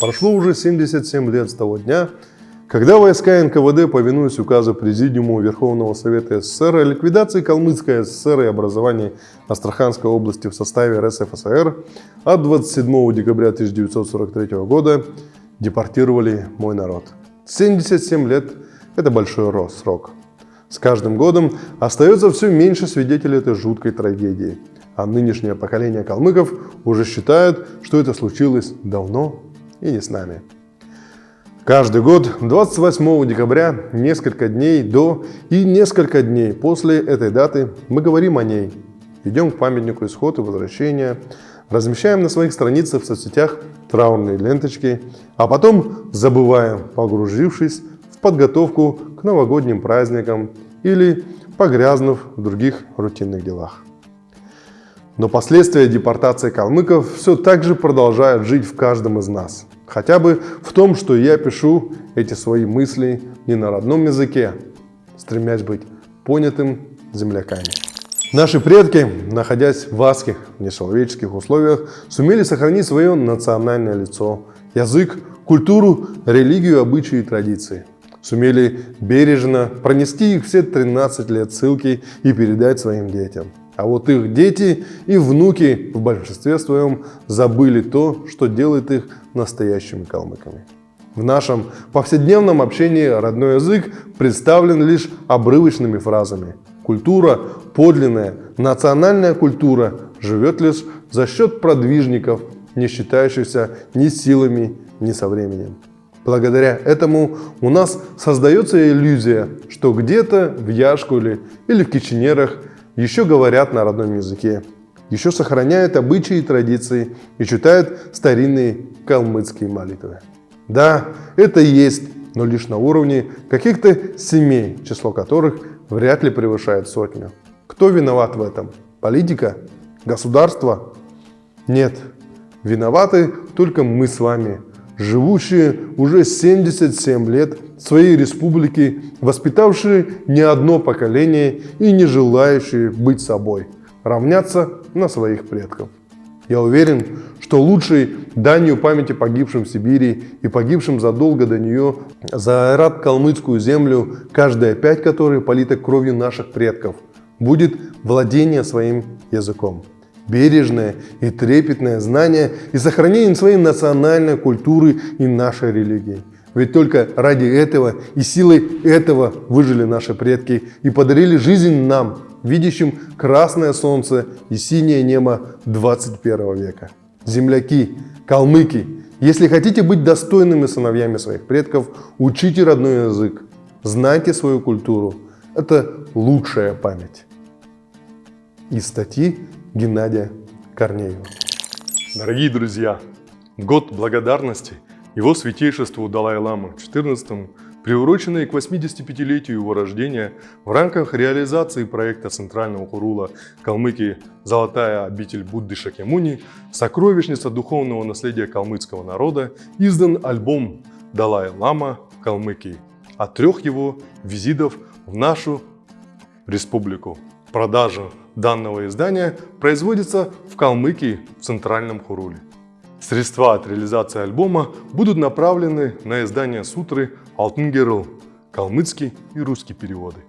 Прошло уже 77 лет с того дня, когда войска НКВД, повинуясь указу Президиума Верховного Совета СССР о ликвидации Калмыцкой ССР и образовании Астраханской области в составе РСФСР от 27 декабря 1943 года депортировали мой народ. 77 лет – это большой срок. С каждым годом остается все меньше свидетелей этой жуткой трагедии, а нынешнее поколение калмыков уже считает, что это случилось давно и не с нами. Каждый год 28 декабря, несколько дней до и несколько дней после этой даты мы говорим о ней. Идем к памятнику исхода и возвращения, размещаем на своих страницах в соцсетях траурные ленточки, а потом забываем, погрузившись в подготовку к новогодним праздникам или погрязнув в других рутинных делах. Но последствия депортации калмыков все так же продолжают жить в каждом из нас. Хотя бы в том, что я пишу эти свои мысли не на родном языке, стремясь быть понятым земляками. Наши предки, находясь в адских, нечеловеческих условиях, сумели сохранить свое национальное лицо, язык, культуру, религию, обычаи и традиции. Сумели бережно пронести их все 13 лет ссылки и передать своим детям. А вот их дети и внуки в большинстве своем забыли то, что делает их настоящими калмыками. В нашем повседневном общении родной язык представлен лишь обрывочными фразами. Культура, подлинная, национальная культура живет лишь за счет продвижников, не считающихся ни силами, ни со временем. Благодаря этому у нас создается иллюзия, что где-то в Яшкуле или в Киченерах еще говорят на родном языке, еще сохраняют обычаи и традиции и читают старинные калмыцкие молитвы. Да, это есть, но лишь на уровне каких-то семей, число которых вряд ли превышает сотню. Кто виноват в этом? Политика? Государство? Нет, виноваты только мы с вами, живущие уже 77 лет своей республике, воспитавшие не одно поколение и не желающие быть собой, равняться на своих предков. Я уверен, что лучшей данью памяти погибшим в Сибири и погибшим задолго до нее за айрат-калмыцкую землю, каждая пять которой полита кровью наших предков, будет владение своим языком бережное и трепетное знание и сохранение своей национальной культуры и нашей религии. Ведь только ради этого и силой этого выжили наши предки и подарили жизнь нам, видящим красное солнце и синее небо 21 века. Земляки, калмыки, если хотите быть достойными сыновьями своих предков, учите родной язык, знайте свою культуру. Это лучшая память. Из статьи Геннадия Корнеева. Дорогие друзья, год благодарности его святейшеству Далай-Ламы XIV, приуроченный к 85-летию его рождения в рамках реализации проекта Центрального Хурула Калмыкии «Золотая обитель Будды Шакемуни. Сокровищница духовного наследия калмыцкого народа» издан альбом «Далай-Лама в Калмыкии» от трех его визитов в нашу республику. Продажа данного издания производится в Калмыкии в Центральном Хуруле. Средства от реализации альбома будут направлены на издание сутры «Алтын калмыцкий и русский переводы.